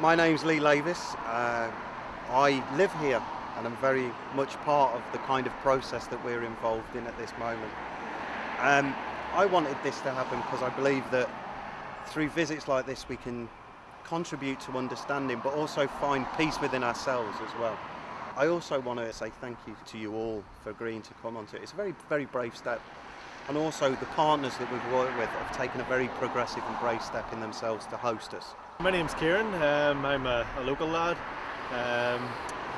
My name's Lee Lavis. Uh, I live here and I'm very much part of the kind of process that we're involved in at this moment. Um, I wanted this to happen because I believe that through visits like this we can contribute to understanding but also find peace within ourselves as well. I also want to say thank you to you all for agreeing to come onto it. It's a very, very brave step and also the partners that we've worked with have taken a very progressive and brave step in themselves to host us. My name's Kieran, um, I'm a, a, local lad. Um,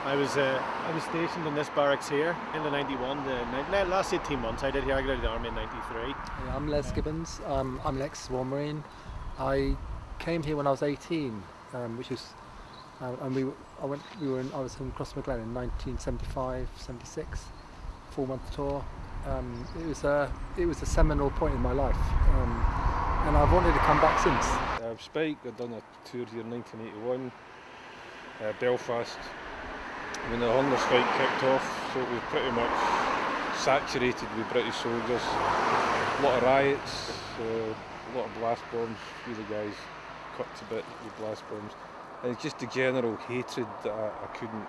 I was uh, I was stationed in this barracks here in the 91, the last 18 months I did here, I got out of the army in 93. I'm Les Gibbons, um, I'm an ex-war marine. I came here when I was 18, um, which was, uh, and we I went we were in, I was in Crossmaglen in 1975, 76, four month tour um, it was a it was a seminal point in my life, um, and I've wanted to come back since. Uh, Spike, I've done a tour here in 1981, uh, Belfast, when the hunger strike kicked off, so it was pretty much saturated with British soldiers. A lot of riots, uh, a lot of blast bombs, a few of the guys cut to bit with blast bombs. And it's just the general hatred that I, I couldn't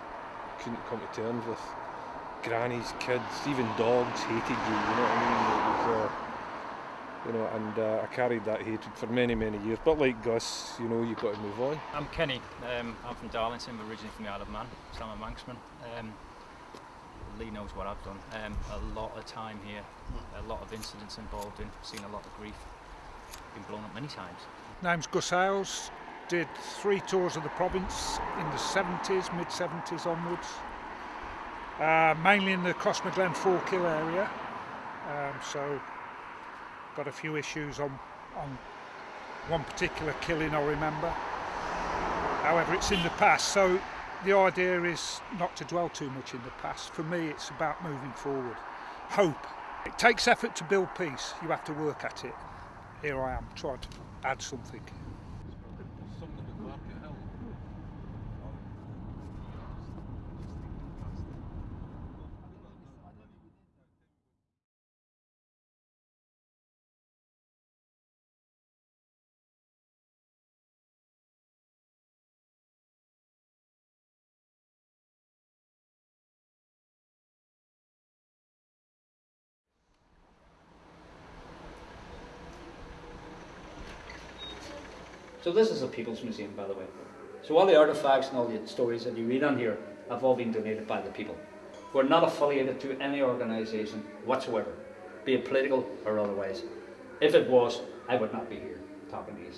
couldn't come to terms with grannies, kids, even dogs hated you, you know what I mean? It was, you know, and uh, I carried that hatred for many, many years. But like Gus, you know, you've got to move on. I'm Kenny. Um, I'm from Darlington, originally from the Isle of Man, so I'm a Manxman. Um, Lee knows what I've done. Um, a lot of time here, a lot of incidents involved in, seen a lot of grief, been blown up many times. Name's Gus Ailes, did three tours of the province in the 70s, mid 70s onwards uh, mainly in the Crossmaglen Forkhill area. Um, so got a few issues on, on one particular killing I remember. However, it's in the past, so the idea is not to dwell too much in the past. For me, it's about moving forward. Hope. It takes effort to build peace. You have to work at it. Here I am, trying to add something. So this is a People's Museum, by the way. So all the artifacts and all the stories that you read on here have all been donated by the people. We're not affiliated to any organisation whatsoever, be it political or otherwise. If it was, I would not be here talking to you.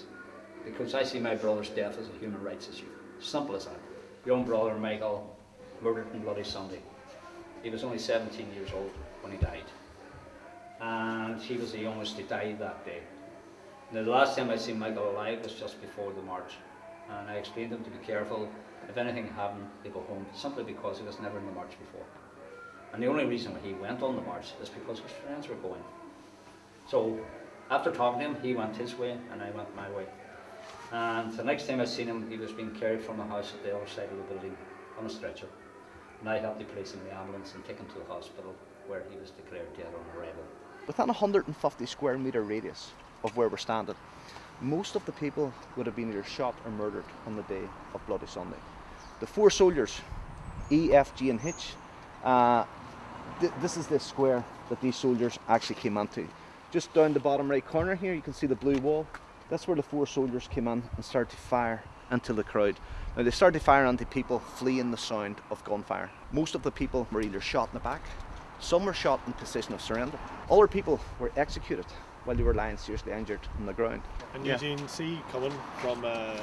Because I see my brother's death as a human rights issue. Simple as that. Young brother Michael, murdered on Bloody Sunday. He was only 17 years old when he died. And he was the youngest to die that day. The last time I seen Michael alive was just before the march, and I explained to him to be careful. If anything happened, to go home, simply because he was never in the march before. And the only reason he went on the march is because his friends were going. So, after talking to him, he went his way, and I went my way. And the next time I seen him, he was being carried from the house at the other side of the building on a stretcher. And I helped to place him in the ambulance and take him to the hospital, where he was declared dead on arrival. Within a 150 square metre radius, of where we're standing. Most of the people would have been either shot or murdered on the day of Bloody Sunday. The four soldiers, E, F, G, and H, uh, th this is the square that these soldiers actually came into. Just down the bottom right corner here, you can see the blue wall. That's where the four soldiers came in and started to fire into the crowd. Now they started to fire into people fleeing the sound of gunfire. Most of the people were either shot in the back, some were shot in position of surrender. Other people were executed while they were lying seriously injured on the ground. And Eugene, yeah. see, coming from uh,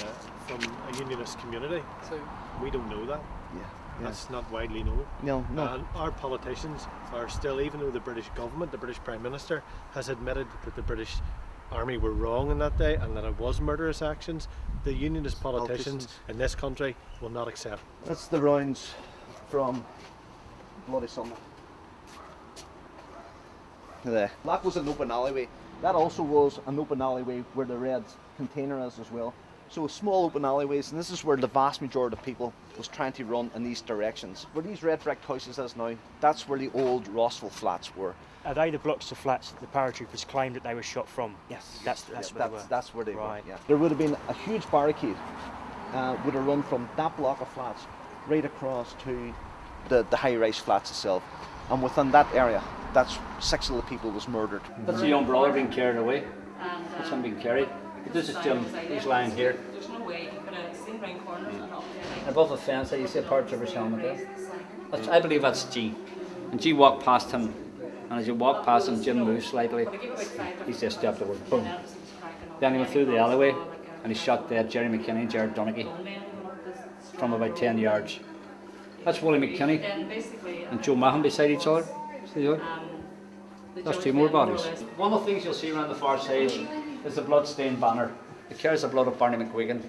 from a unionist community, so we don't know that. Yeah. yeah. That's not widely known. No, no. And our politicians are still, even though the British government, the British Prime Minister, has admitted that the British Army were wrong on that day and that it was murderous actions, the unionist politicians, politicians. in this country will not accept. That's the rounds from Bloody Sunday. There. That was an open alleyway. That also was an open alleyway where the red container is as well. So small open alleyways, and this is where the vast majority of people was trying to run in these directions. Where these red brick houses is now, that's where the old Rossville flats were. Are they the blocks of flats that the paratroopers claimed that they were shot from? Yes. That's, that's, yeah, where, that's, they that's where they right. were, yeah. There would have been a huge barricade uh, would have run from that block of flats right across to the, the high-rise flats itself. And within that area, that's six of the people was murdered. That's a young brother being carried away. That's him being carried. This is Jim. He's lying here. There's no way you could have seen round corners and up there. Above the fence, there you see a paratrooper's helmet there. That's, I believe that's G. And G walked past him, and as you walk past him, Jim moves slightly. He just stepped over, boom. Then he went through the alleyway, and he shot dead Jerry McKinney and Gerard Donaghey from about 10 yards. That's Wally McKinney and Joe Mahon beside each other. See there? um, the That's two more then more or bodies. One of the things you'll see around the far side is the blood-stained banner. It carries the blood of Barney McGuigan.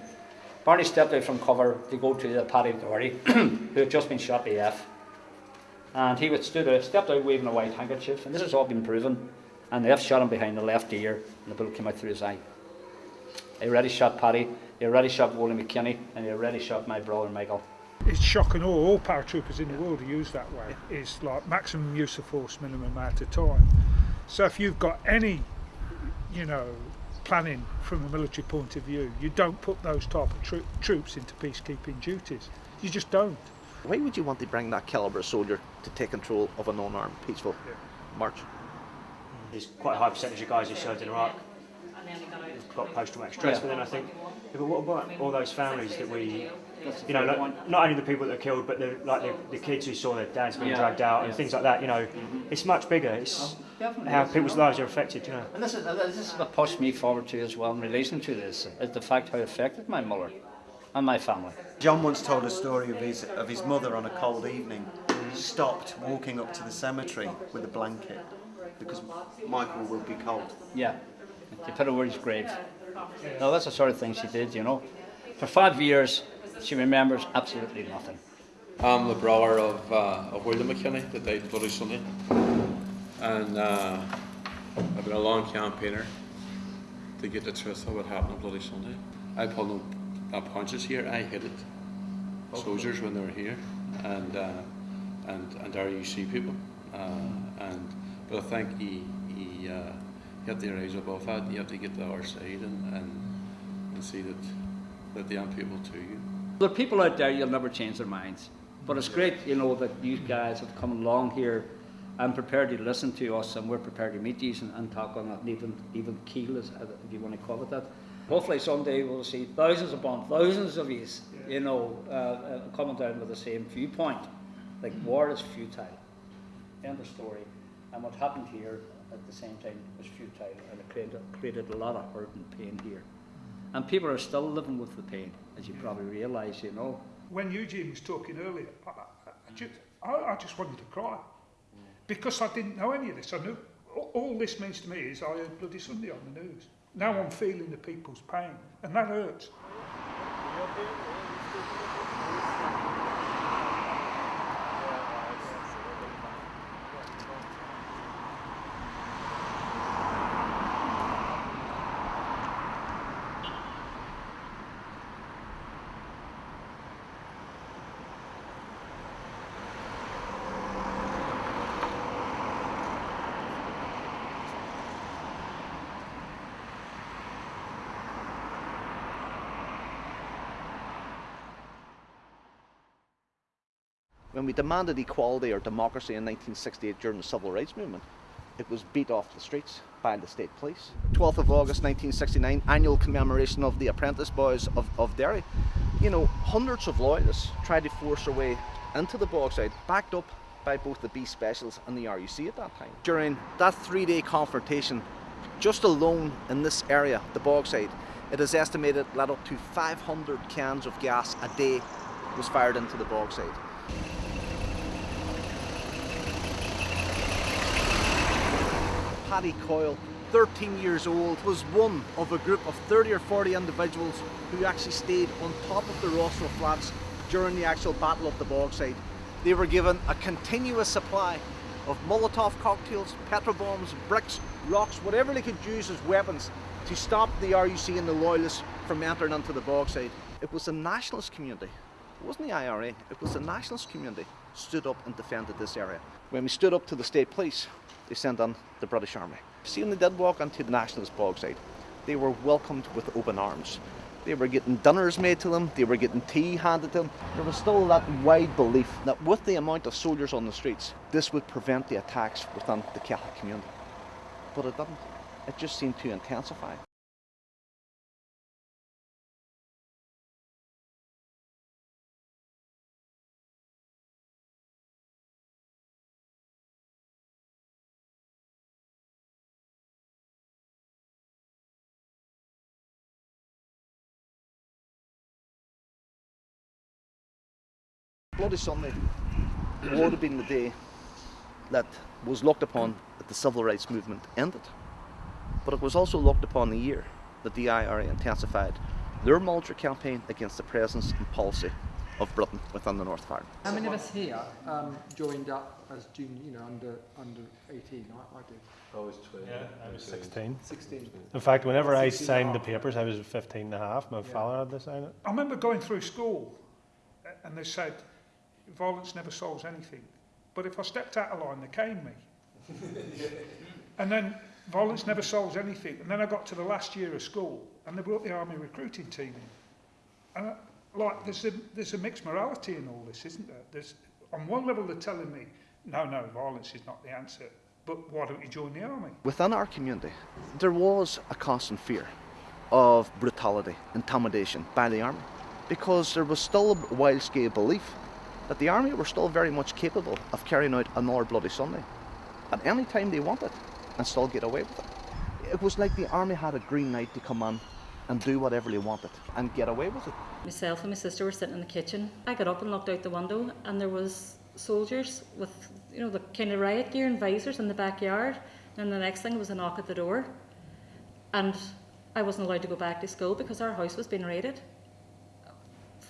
Barney stepped out from cover to go to the Paddy Doherty, who had just been shot AF. And he would stood out, stepped out waving a white handkerchief, and this has all been proven. And the F shot him behind the left ear, and the bullet came out through his eye. He already shot Paddy, he already shot Wally McKinney, and he already shot my brother Michael. It's shocking all, all paratroopers in the world are used that way. It's like maximum use of force, minimum amount of time. So if you've got any, you know, planning from a military point of view, you don't put those type of tro- troops into peacekeeping duties. You just don't. Why would you want to bring that caliber of soldier to take control of an unarmed, peaceful march? There's quite a high percentage of guys who served in Iraq and then got post-traumatic stress, Yeah. but then I think, yeah, but what about all those families that we, That's a you know, like, not only the people that are killed, but the, like the, the kids who saw their dads being Yeah, dragged out and yeah. things like that. You know, it's much bigger. It's Definitely how is, people's lives are affected. You know. And this is, uh, this is what pushed me forward to as well in relation to this, is the fact how it affected my mother and my family. John once told a story of his of his mother on a cold evening stopped walking up to the cemetery with a blanket because Michael will be cold. Yeah, to put over his grave. No, that's the sort of thing she did, you know. For five years, she remembers absolutely nothing. I'm the brother of, uh, of William McKinney that died Bloody Sunday. And uh, I've been a long campaigner to get the truth of what happened on Bloody Sunday. I pulled no punches here, I hit it. Soldiers when they were here and uh, and and RUC people. Uh, and but I think he he, uh, he had to rise above that. You have to get to our side and, and, and see that that they aren't people to you. There are people out there, you'll never change their minds. But it's great, you know, that you guys have come along here and prepared to listen to us and we're prepared to meet you and, and talk on an even, even keel, as, if you want to call it that. Hopefully someday we'll see thousands upon thousands of you, you know, uh, uh, coming down with the same viewpoint. Like war is futile. End of story. And what happened here at the same time was futile and it created, created a lot of hurt and pain here. And people are still living with the pain, as you probably realise, you know. When Eugene was talking earlier, I, I, just, I, I just wanted to cry because I didn't know any of this. I knew all this means to me is I heard Bloody Sunday on the news. Now I'm feeling the people's pain, and that hurts. When we demanded equality or democracy in 1968 during the civil rights movement, it was beat off the streets by the state police. 12th of August 1969, annual commemoration of the apprentice boys of, of Derry. You know, hundreds of loyalists tried to force their way into the Bogside, backed up by both the B Specials and the RUC at that time. During that three day confrontation, just alone in this area, the Bogside, it is estimated that up to 500 cans of gas a day was fired into the Bogside. Paddy Coyle, 13 years old, was one of a group of 30 or 40 individuals who actually stayed on top of the Rossville Flats during the actual Battle of the Bogside. They were given a continuous supply of Molotov cocktails, petrol bombs, bricks, rocks, whatever they could use as weapons to stop the RUC and the Loyalists from entering into the Bogside. It was the nationalist community, it wasn't the IRA, it was the nationalist community stood up and defended this area. When we stood up to the state police, they sent on the British Army. Seeing they did walk onto the nationalist Bogside, they were welcomed with open arms. They were getting dinners made to them, they were getting tea handed to them. There was still that wide belief that with the amount of soldiers on the streets, this would prevent the attacks within the Catholic community. But it didn't. It just seemed to intensify. Bloody Sunday would have been the day that was looked upon that the civil rights movement ended. But it was also looked upon the year that the IRA intensified their military campaign against the presence and policy of Britain within the North of Ireland. How many of us here um, joined up as junior, you know, under under 18? I, I did. I was 12. Yeah, I was 16. 16. In fact, whenever I signed the papers, I was 15 and a half. My father had to sign it. I remember going through school and they said, violence never solves anything. But if I stepped out of line, they caned me. and then violence never solves anything. And then I got to the last year of school and they brought the army recruiting team in. And I, like, there's a, there's a mixed morality in all this, isn't there? There's, on one level, they're telling me, no, no, violence is not the answer. But why don't you join the army? Within our community, there was a constant fear of brutality, intimidation by the army, because there was still a wild scale belief that the army were still very much capable of carrying out another Bloody Sunday at any time they wanted and still get away with it. It was like the army had a green light to come in and do whatever they wanted and get away with it. Myself and my sister were sitting in the kitchen. I got up and looked out the window, and there was soldiers with, you know, the kind of riot gear and visors in the backyard. And the next thing was a knock at the door, and I wasn't allowed to go back to school because our house was being raided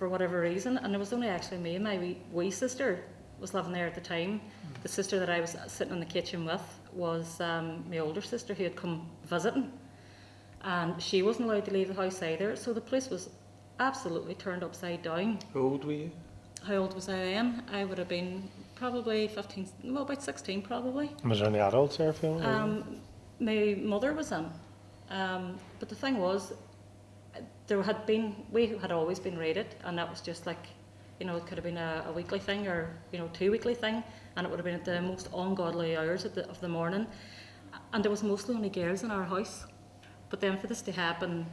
for whatever reason. And it was only actually me and my wee, wee sister was living there at the time. The sister that I was sitting in the kitchen with was um, my older sister who had come visiting and she wasn't allowed to leave the house either. So the place was absolutely turned upside down. How old were you? How old was I then? I would have been probably 15, well, about 16 probably. Was there any adults there filming? Um, my mother was in. Um, but the thing was, there had been, we had always been raided, and that was just like, you know, it could have been a, a weekly thing or, you know, two weekly thing, and it would have been at the most ungodly hours of the, of the morning. And there was mostly only girls in our house. But then for this to happen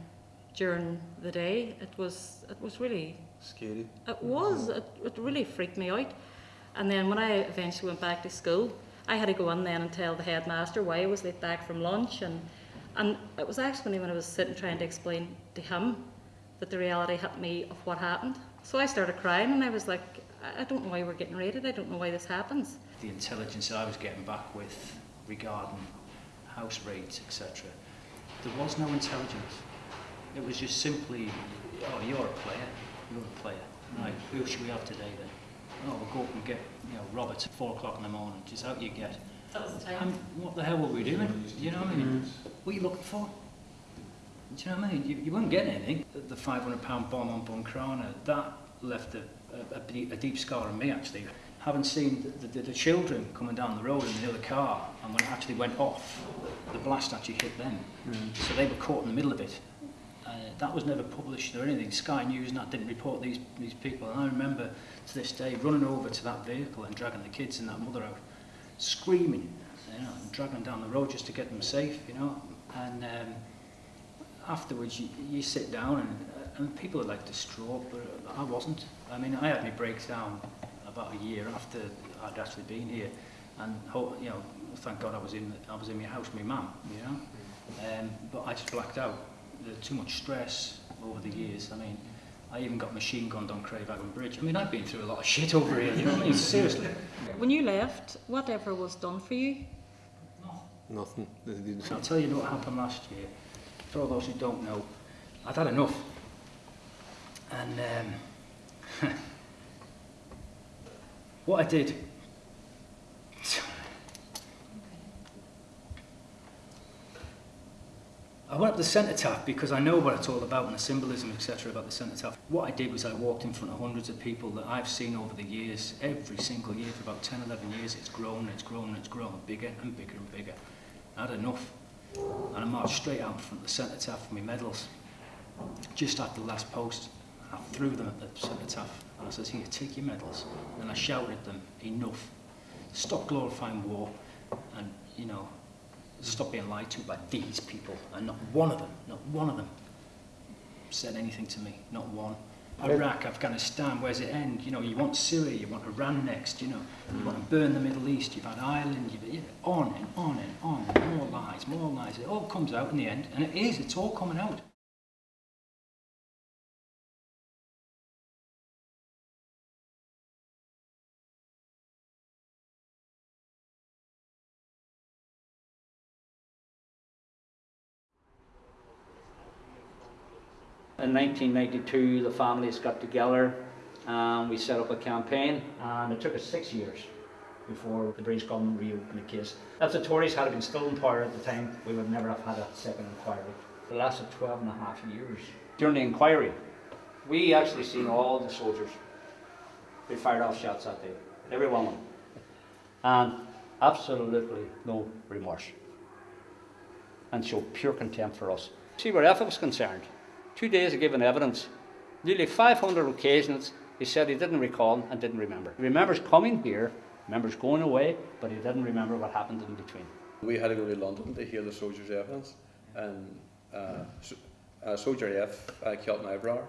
during the day, it was, it was really Scary. it was. It, it really freaked me out. And then when I eventually went back to school, I had to go in then and tell the headmaster why I was late back from lunch. And, and it was actually when I was sitting trying to explain to him that the reality hit me of what happened. So I started crying and I was like, I don't know why we're getting raided. I don't know why this happens. the intelligence that I was getting back with regarding house raids, etc. There was no intelligence. It was just simply, oh, you're a player, you're a player. Right, who should we have today then? Oh, we'll go up and get, you know, Roberts at four o'clock in the morning. Just out you get. That was the And um, what the hell were we doing? Do You know what I mean? Mm. What are you looking for? Do you know what I mean? You, you weren't getting anything. The, the 500 pound bomb on Buncrana, that left a, a, a, deep- scar on me actually. Having seen the, the, the children coming down the road in the other car, and when it actually went off, the blast actually hit them. Mm. So they were caught in the middle of it. Uh, that was never published or anything. Sky News and that didn't report these, these people. And I remember to this day running over to that vehicle and dragging the kids and that mother out, screaming, you know, and dragging down the road just to get them safe, you know. And um, afterwards, you, you sit down, and, uh, and people are like distraught, but I wasn't. I mean, I had my breakdown about a year after I'd actually been here, and you know, thank God I was in I was in my house with my mum, you know. Um, but I just blacked out. There too much stress over the years. I mean, I even got machine gunned on Craigavon Bridge. I mean, I've been through a lot of shit over here. You know what I mean? Seriously. When you left, whatever was done for you, Nothing. They didn't. I'll tell you what happened last year. For all those who don't know, I'd had enough. And um, what I did. Went up the cenotaph because I know what it's all about and the symbolism, etc., about the cenotaph. What I did was I walked in front of hundreds of people that I've seen over the years, every single year for about 10, 11 years. It's grown, it's grown, it's grown, bigger and bigger and bigger. I had enough. And I marched straight out in front of the cenotaph with my medals. just after the last post, I threw them at the cenotaph and I said, here, take your medals. And I shouted at them, enough. Stop glorifying war and, you know, stop being lied to by these people. And not one of them, not one of them said anything to me, not one. Iraq, Afghanistan, where's it end? You know, you want Syria, you want Iran next, you know, you want to burn the Middle East, you've had Ireland, you've, you know, on and on and on, more lies, more lies. It all comes out in the end, and it is, it's all coming out. In 1992, the families got together and we set up a campaign, and it took us six years before the British government reopened the case. If the Tories had been still in power at the time, we would never have had a second inquiry. It lasted 12 and a half years. During the inquiry, we actually seen all the soldiers. They fired off shots that day, every one of them. And absolutely no remorse. And showed pure contempt for us. See where F was concerned. Two days of giving evidence. Nearly 500 occasions he said he didn't recall and didn't remember. He remembers coming here, remembers going away, but he didn't remember what happened in between. We had to go to London to hear the soldiers' evidence, and uh, so, uh, Soldier F uh, killed my brother.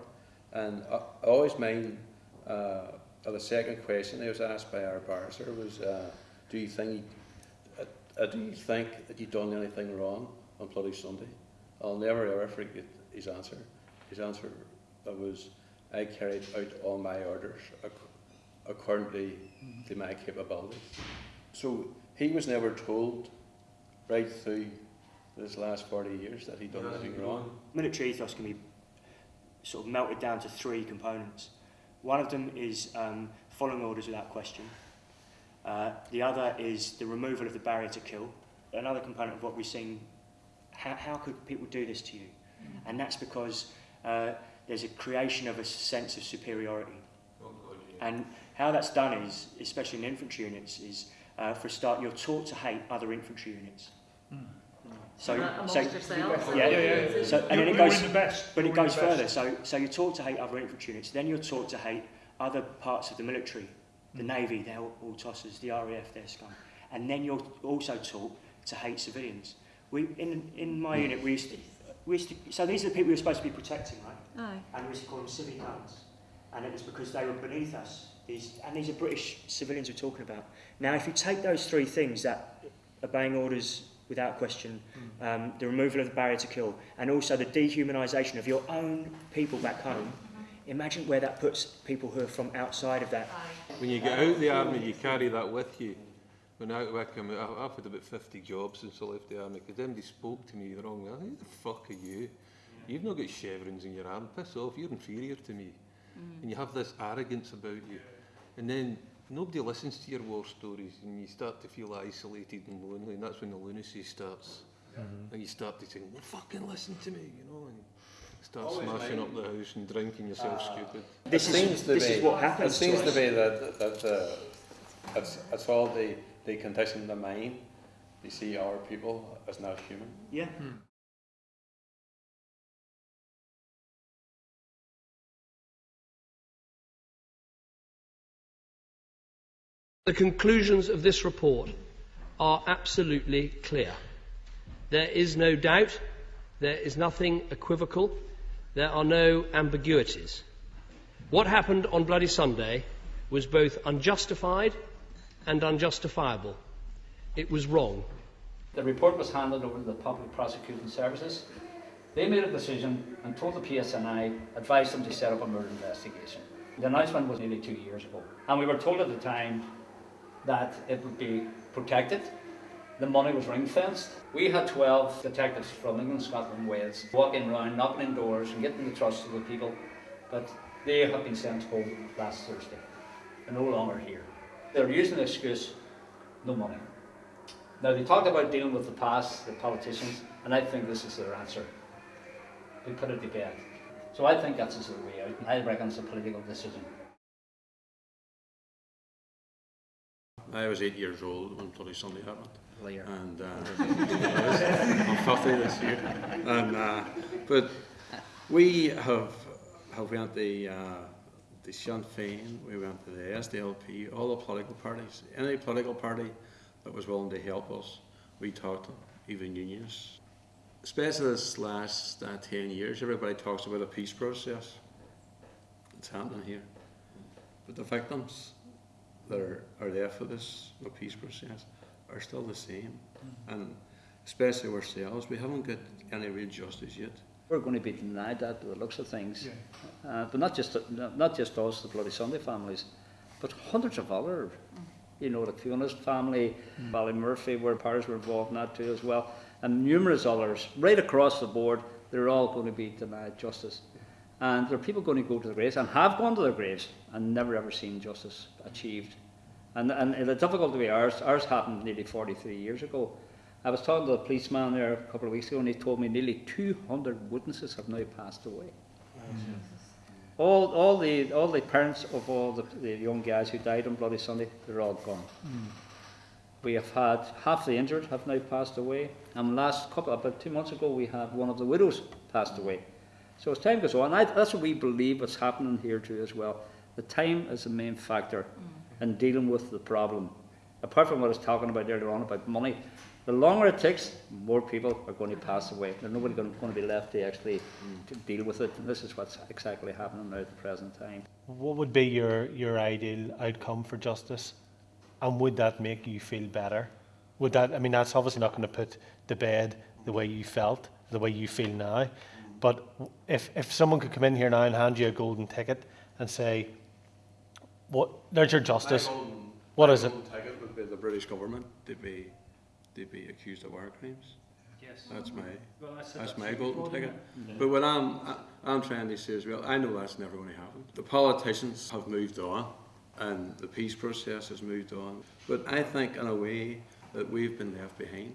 And I, I always mind uh, the second question I was asked by our barrister was, uh, "Do you think, uh, uh, do you think that you've done anything wrong on Bloody Sunday?" I'll never ever forget his answer. His answer was, "I carried out all my orders ac- according to, to my capabilities." So he was never told right through this last 40 years that he'd done anything wrong. Military ethos can be sort of melted down to three components. One of them is um, following orders without question. Uh, the other is the removal of the barrier to kill. Another component of what we've seen, how, how could people do this to you? And that's because uh, there's a creation of a sense of superiority. And how that's done is, especially in infantry units, is uh, for a start, you're taught to hate other infantry units. So, Uh, so yeah, Yeah, yeah, yeah. So, and then it goes, you're the best. but it goes further. So, so you're taught to hate other infantry units. Then you're taught to hate other parts of the military, the Navy, they're all, all tossers, the RAF, they're scum. And then you're also taught to hate civilians. We, in, in my unit, we used to, we used to, so these are the people we were supposed to be protecting, right? Aye. And we used to call them civic guns. And it was because they were beneath us. These, and these are British civilians we're talking about. Now, if you take those three things, that obeying orders without question, um, the removal of the barrier to kill, and also the dehumanisation of your own people back home, imagine where that puts people who are from outside of that. When you get out of the army, you carry that with you. When I, when I come out, I've had about 50 jobs since I left the army, because somebody spoke to me the wrong way. I think, Who the fuck are you? You've not got chevrons in your arm. Piss off, you're inferior to me. Mm. And you have this arrogance about you. And then nobody listens to your war stories, and you start to feel isolated and lonely, and that's when the lunacy starts. Mm-hmm. And you start to think, well, fucking listen to me, you know, and start Always smashing mind. up the house and drinking yourself ah. stupid. This it is- seems to this be, is what happens It seems to, us. be that, that uh, it's, it's all the, the condition of the mind. They see our people as not human. Yeah. Hmm. The conclusions of this report are absolutely clear. There is no doubt, there is nothing equivocal, there are no ambiguities. What happened on Bloody Sunday was both unjustified and unjustifiable. It was wrong. The report was handed over to the Public Prosecuting Services. They made a decision and told the PSNI, advised them to set up a murder investigation. The announcement was nearly two years ago. And we were told at the time that it would be protected. The money was ring fenced. We had 12 detectives from England, Scotland, Wales walking around, knocking in doors and getting the trust of the people. But they have been sent home last Thursday. They're no longer here. They're using the excuse no money. Now, they talk about dealing with the past, the politicians, and I think this is their answer. They put it to bed. So I think that's their way out. I reckon it's a political decision. I was eight years old when Bloody Sunday happened. Liar. And uh, I'm 50 this year. And, uh, but We have have went the uh, the Sinn Féin, we went to the SDLP, all the political parties. Any political party that was willing to help us, we talked to them, even unions. Especially this last uh, 10 years, everybody talks about a peace process. It's happening here. But the victims that are, are there for this no peace process are still the same. And especially ourselves, we haven't got any real justice yet. We're going to be denied that by the looks of things. Uh, but not just not just us, the Bloody Sunday families, but hundreds of other, you know, the Fiona's family, mm. Murphy, where parents were involved in that too as well, and numerous others, right across the board, they're all going to be denied justice. And there are people going to go to the graves and have gone to their graves and never ever seen justice achieved. And, and the difficulty ours, ours happened nearly 43 years ago. I was talking to a policeman there a couple of weeks ago, and he told me nearly 200 witnesses have now passed away. Mm. All, all, the, all the parents of all the, the young guys who died on Bloody Sunday, they're all gone. Mm. We have had half the injured have now passed away, and last couple about two months ago, we had one of the widows passed away. So as time goes on, I, that's what we believe what's happening here too as well. The time is the main factor mm. in dealing with the problem. Apart from what I was talking about earlier on about money, the longer it takes, more people are going to pass away. There's nobody going, to be left to actually to deal with it. And this is what's exactly happening now at the present time. What would be your, your ideal outcome for justice? And would that make you feel better? Would that, I mean, that's obviously not going to put the bed the way you felt, the way you feel now. But if, if someone could come in here now and hand you a golden ticket and say, what, there's your justice. Golden, what is it? ticket would be the British government to be to be accused of war crimes. Yes. That's my well, that's, that's my golden ticket. But what I'm I'm trying to say as well, I know that's never going to happen. The politicians have moved on, and the peace process has moved on. But I think in a way that we've been left behind.